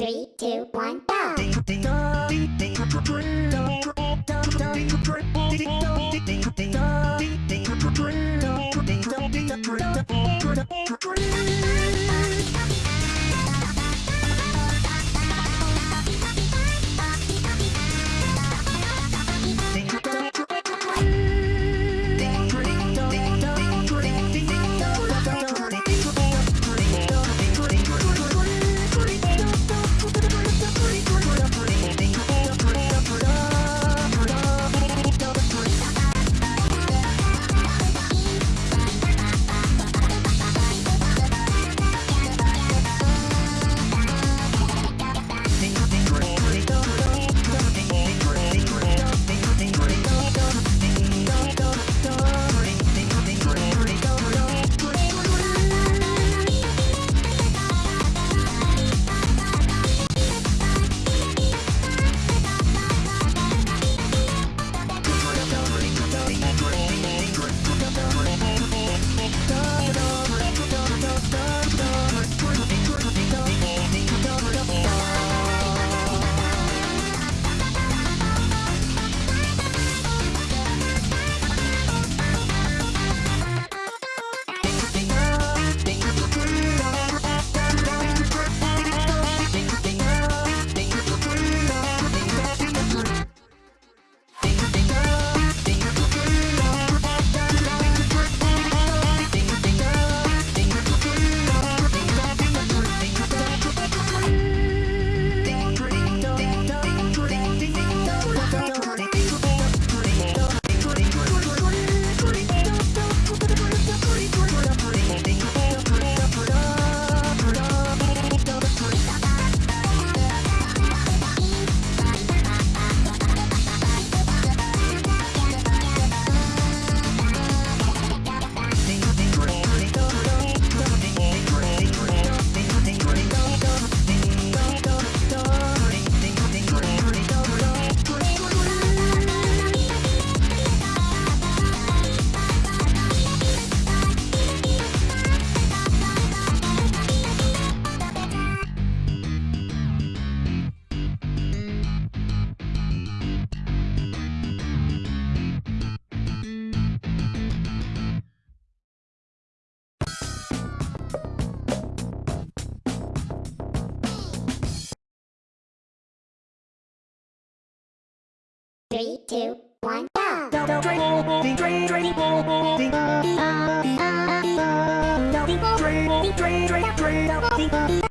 Three, two, one, go! Three, two, one, go!